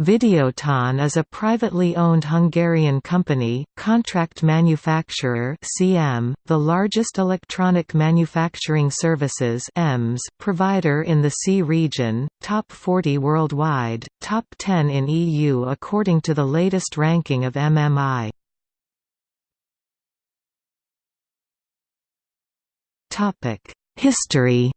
Videoton is a privately owned Hungarian company, contract manufacturer (CM), the largest electronic manufacturing services (EMS) provider in the CEE region, top 40 worldwide, top 10 in EU according to the latest ranking of MMI. History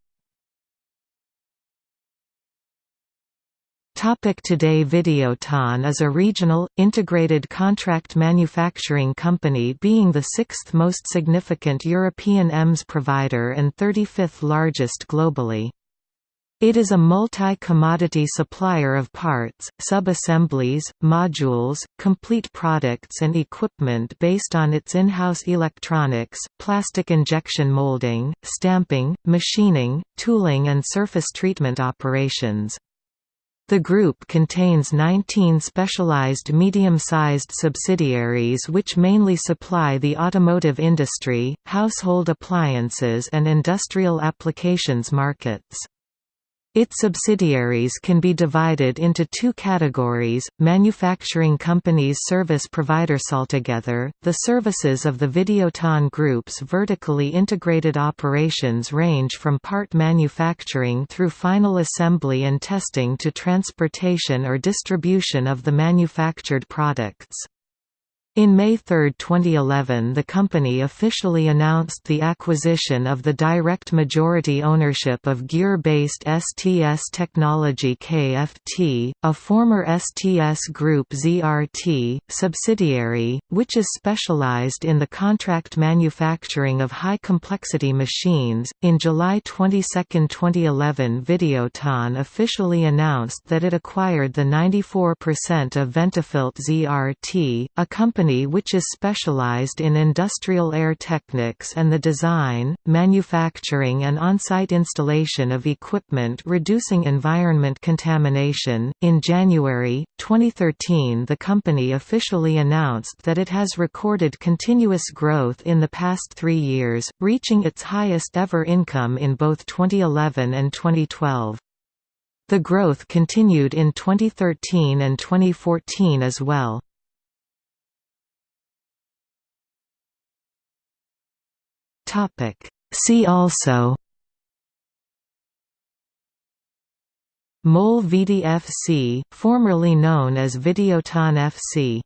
Topic today Videoton is a regional, integrated contract manufacturing company being the sixth most significant European EMS provider and 35th largest globally. It is a multi-commodity supplier of parts, sub-assemblies, modules, complete products and equipment based on its in-house electronics, plastic injection molding, stamping, machining, tooling and surface treatment operations. The group contains 19 specialized medium-sized subsidiaries which mainly supply the automotive industry, household appliances and industrial applications markets. Its subsidiaries can be divided into two categories, manufacturing companies service providers altogether. The services of the Videoton Group's vertically integrated operations range from part manufacturing through final assembly and testing to transportation or distribution of the manufactured products. In May 3, 2011 the company officially announced the acquisition of the direct majority ownership of Győr-based STS Technology Kft., a former STS Group ZRT, subsidiary, which is specialized in the contract manufacturing of high-complexity machines. In July 22, 2011 Videoton officially announced that it acquired the 94% of Ventafilt ZRT, a company company which is specialized in industrial air techniques and the design, manufacturing and on-site installation of equipment reducing environment contamination. In January 2013, the company officially announced that it has recorded continuous growth in the past 3 years, reaching its highest ever income in both 2011 and 2012. The growth continued in 2013 and 2014 as well. Topic. See also MOL Vidi FC, formerly known as Videoton FC